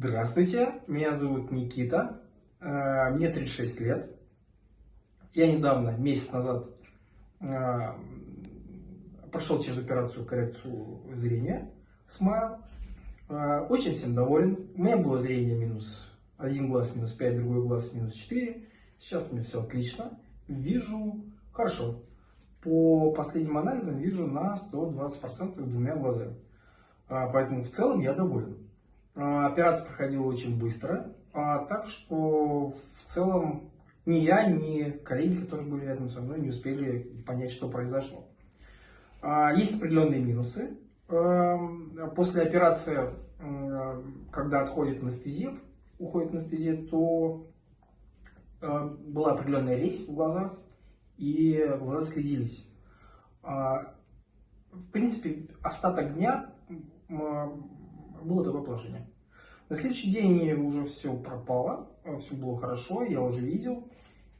Здравствуйте, меня зовут Никита, э, мне 36 лет. Я недавно, месяц назад, э, прошел через операцию коррекцию зрения Смайл. Э, очень всем доволен. У меня было зрение минус один глаз минус 5, другой глаз минус 4. Сейчас у меня все отлично. Вижу хорошо. По последним анализам вижу на 120% двумя глазами. Поэтому в целом я доволен. А, операция проходила очень быстро, а, так что в целом ни я, ни коллеги, которые были рядом со мной, не успели понять, что произошло. А, есть определенные минусы. После операции, когда отходит анестезия, уходит анестезия, то была определенная резь в глазах, и глаза слезились. В принципе, остаток дня было такое положение. На следующий день уже все пропало, все было хорошо, я уже видел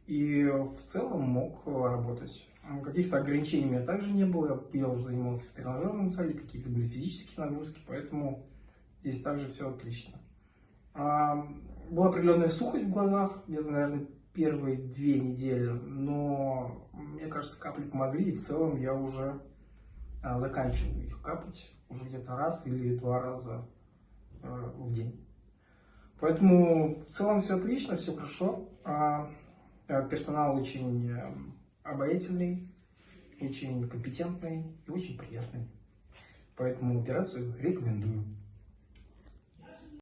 и в целом мог работать. Каких-то ограничений у меня также не было, я уже занимался в тренажерном зале, какие-то были физические нагрузки, поэтому здесь также все отлично. А, была определенная сухость в глазах, где-то, наверное, первые две недели, но мне кажется, капли помогли, и в целом я уже заканчиваю их капать уже где-то раз или два раза э, в день. Поэтому в целом все отлично, все хорошо. А, э, персонал очень э, обаятельный, очень компетентный и очень приятный. Поэтому операцию рекомендую.